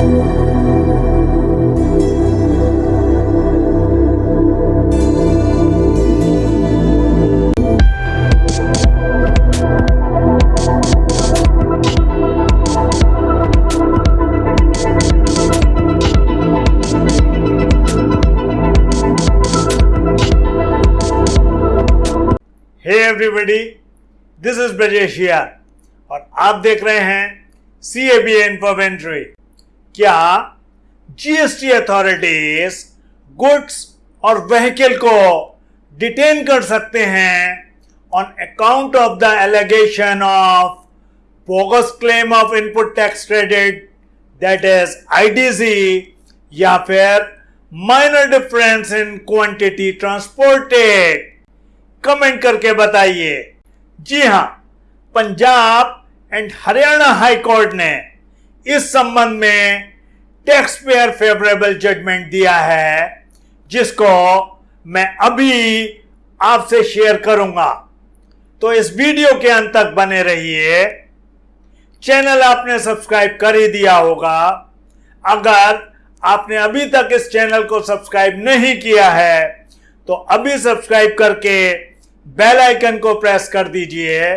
Hey everybody this is Brajesh और आप देख रहे हैं सी ए बी क्या जीएसटी अथॉरिटीज गुड्स और व्हीकल को डिटेन कर सकते हैं on account of the allegation of bogus claim of input tax credit that is IDC या फिर minor difference in quantity transported comment करके बताइए। जी हाँ, Punjab and Haryana high court ने इस संबंध में टैक्स पेयर फेवरेबल जजमेंट दिया है, जिसको मैं अभी आपसे शेयर करूँगा। तो इस वीडियो के अंत तक बने रहिए। चैनल आपने सब्सक्राइब कर ही दिया होगा। अगर आपने अभी तक इस चैनल को सब्सक्राइब नहीं किया है तो अभी सब्सक्राइब करके बेल आइकन को प्रेस कर दीजिए,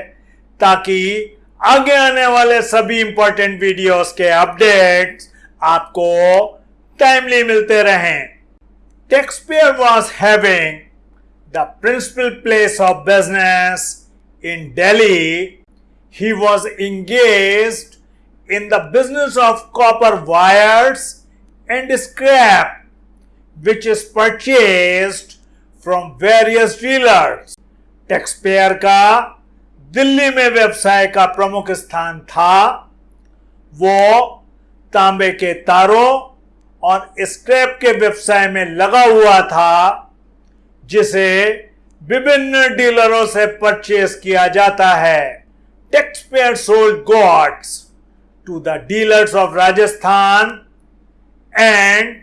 ताकि आगे आने वाले सभी इंपॉर्टेंट वीडियोस के अपडेट आपको टाइमली मिलते रहे। Taxpayer was having the principal place of business in Delhi he was engage in the business of copper wires and scrap which is purchased from various dealers taxpayer का दिल्ली में व्यवसाय का प्रमुख स्थान था वो तांबे के तारों और स्क्रैप के व्यवसाय में लगा हुआ था जिसे विभिन्न डीलरों से परचेस किया जाता है। Tax payer sold goods to the dealers of Rajasthan and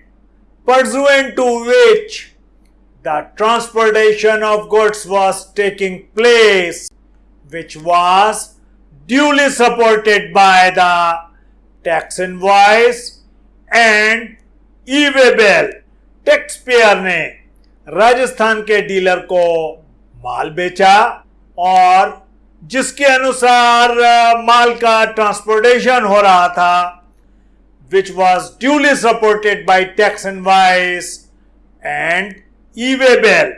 pursuant to which the transportation of goods was taking place, which was duly supported by the tax invoice and e-way bill. Tax payer ने राजस्थान के dealer को माल बेचा और जिसके अनुसार माल का transportation हो रहा था was duly supported by tax invoice and e-way bill.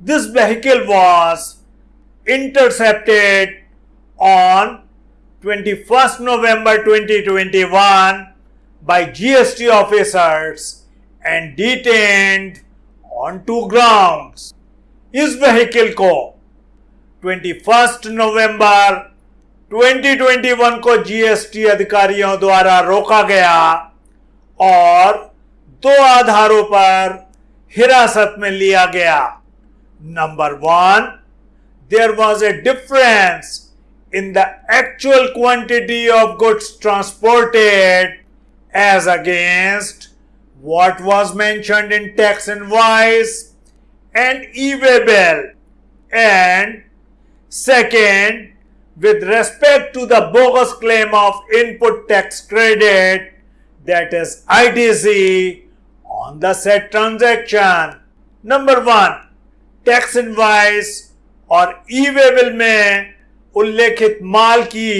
This vehicle was intercepted on 21st November 2021 by GST officers and detained on two grounds. इस व्हीकल को 21 नवंबर 2021 को जीएसटी अधिकारियों द्वारा रोका गया और दो आधारों पर हिरासत में लिया गया number one there was a difference in the actual quantity of goods transported as against what was mentioned in tax invoice and e-waybill and second with respect to the bogus claim of input tax credit that is ITC on the said transaction. Number 1. Tax invoice और ई वेबल में उल्लेखित माल की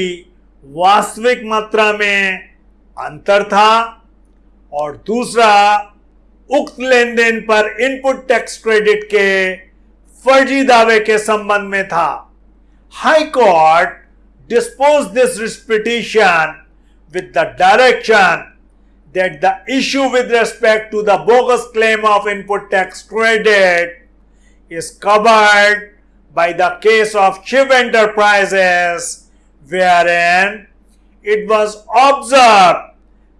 वास्तविक मात्रा में अंतर था। और दूसरा, उक्त लेन देन पर इनपुट टैक्स क्रेडिट के फर्जी दावे के संबंध में था। High court dispose this writ petition with the direction that the issue with respect to the bogus claim of input tax credit is covered by the case of Shiv Enterprises wherein it was observed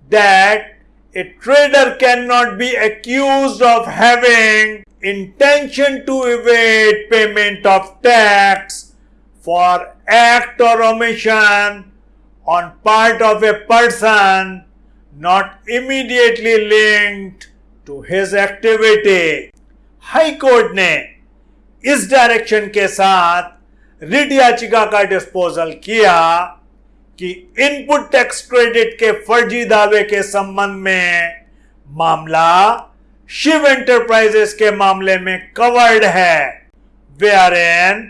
that a trader cannot be accused of having intention to evade payment of tax for act or omission on part of a person not immediately linked to his activity. High court ने इस direction के साथ writ याचिका का disposal किया कि input tax credit के फर्जी दावे के संबंध में मामला शिव एंटरप्राइजेस के मामले में कवर्ड है। Where N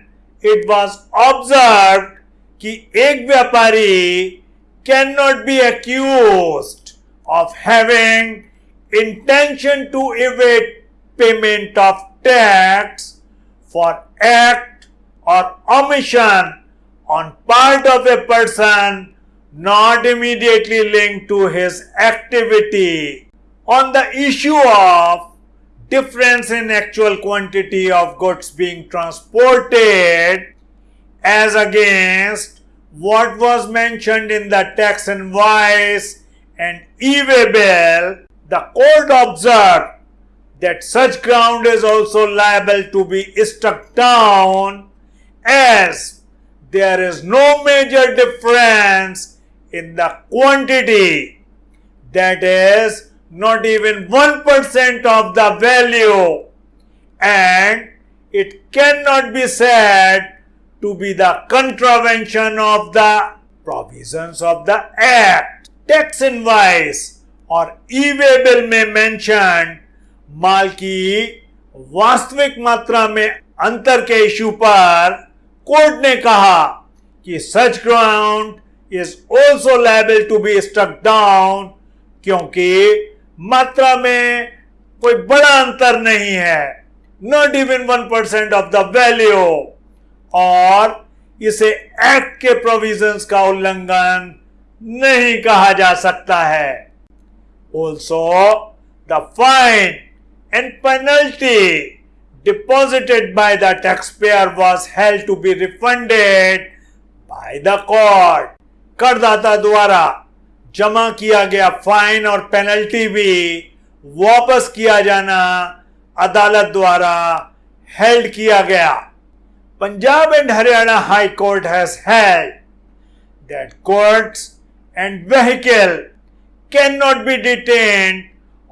it was observe कि एक व्यापारी can not be accuse of having intention to evade payment of tax for act or omission on part of a person not immediately linked to his activity on the issue of difference in actual quantity of goods being transported as against what was mentioned in the tax invoice and e-way bill, the court observed that such ground is also liable to be struck down as there is no major difference in the quantity that is not even 1% of the value and it cannot be said to be the contravention of the provisions of the act. Tax invoice or e-waybill may mention माल की वास्तविक मात्रा में अंतर के issue पर court ने कहा कि such ground is also liable to be struck down क्योंकि मात्रा में कोई बड़ा अंतर नहीं है not even one percent of the value और इसे एक्ट के प्रोविजंस का उल्लंघन नहीं कहा जा सकता है। Also the fine and penalty deposited by the tax payer was held to be refunded by the court करदाता द्वारा जमा किया गया फाइन और पेनल्टी भी वापस किया जाना अदालत द्वारा हेल्ड किया गया Punjab and Haryana high court has held that courts and vehicle can not be detained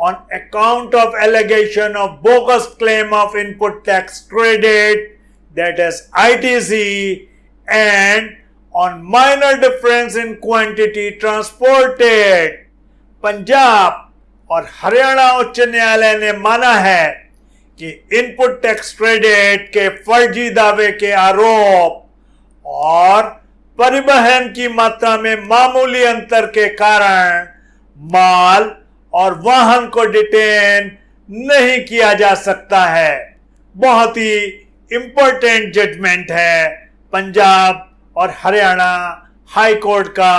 on account of allegation of bogus claim of input tax credit that is ITC and on minor difference in quantity transported. Punjab और हरियाणा उच्च न्यायालय ने माना है कि input tax credit के फर्जी दावे के आरोप और परिवहन की मात्रा में मामूली अंतर के कारण माल और वाहन को डिटेन नहीं किया जा सकता है। बहुत ही इंपॉर्टेंट जजमेंट है पंजाब और हरियाणा हाई कोर्ट का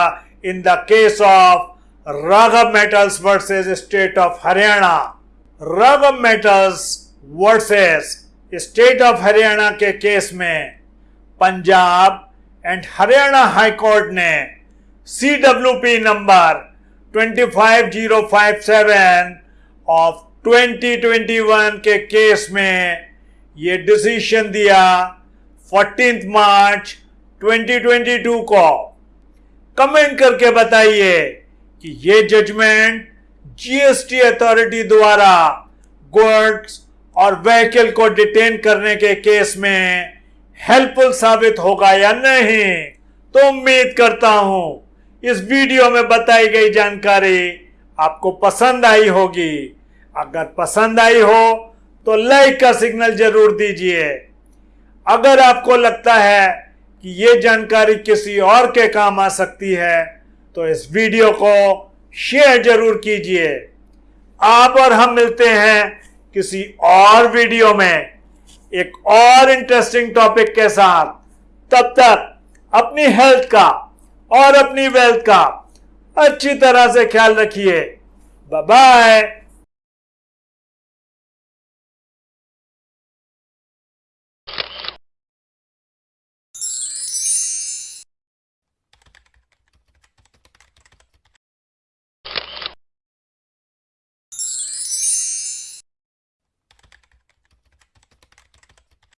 in the case of Raghav Metals versus state of Haryana. Raghav Metals versus state of Haryana के केस में Punjab and Haryana high court ने C W P number 25057 of 2021 के case में ये decision दिया 14 मार्च 2022 को। Comment करके बताइए कि ये जजमेंट जीएसटी अथॉरिटी द्वारा गुड्स और व्हीकल को डिटेन करने के केस में हेल्पफुल साबित होगा या नहीं तो उम्मीद करता हूँ इस वीडियो में बताई गई जानकारी आपको पसंद आई होगी। अगर पसंद आई हो तो लाइक का सिग्नल ज़रूर दीजिए। अगर आपको लगता है कि ये जानकारी किसी और के काम आ सकती है तो इस वीडियो को शेयर ज़रूर कीजिए। आप और हम मिलते हैं किसी और वीडियो में एक और इंटरेस्टिंग टॉपिक के साथ। तब तक अपनी हेल्थ का और अपनी वेल्थ का अच्छी तरह से ख्याल रखिए। बाय